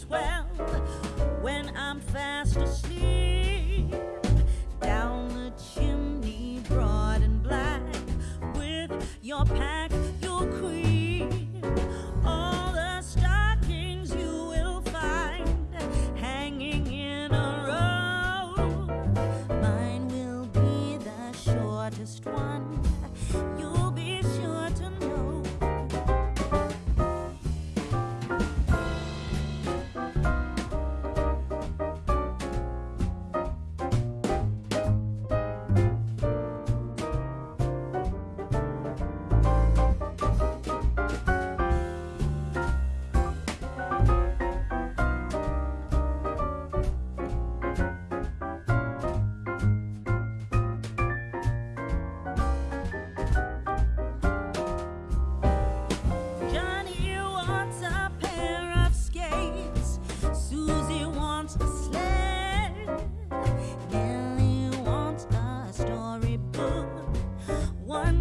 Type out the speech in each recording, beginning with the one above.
twelve,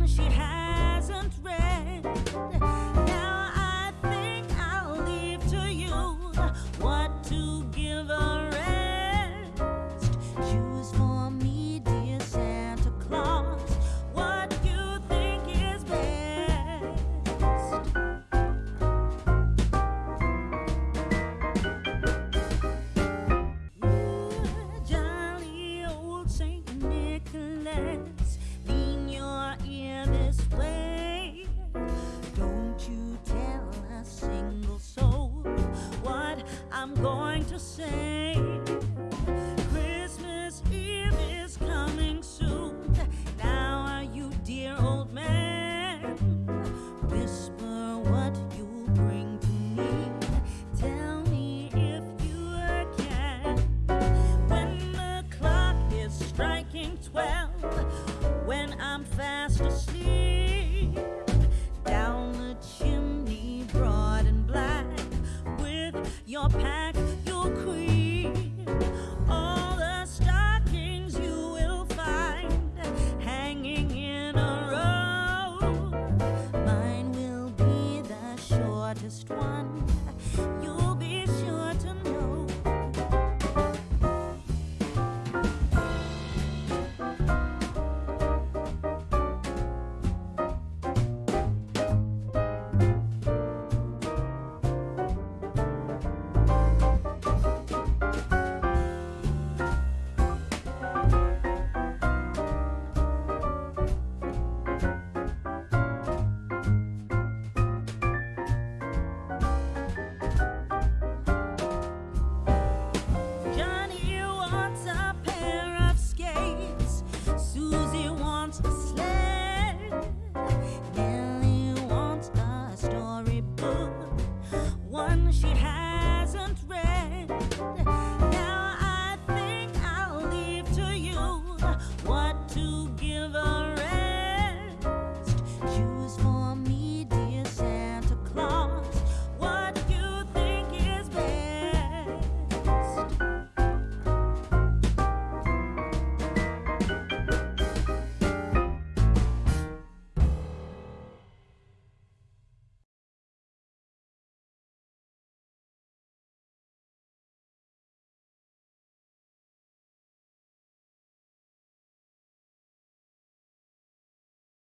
she hasn't read. Going to say.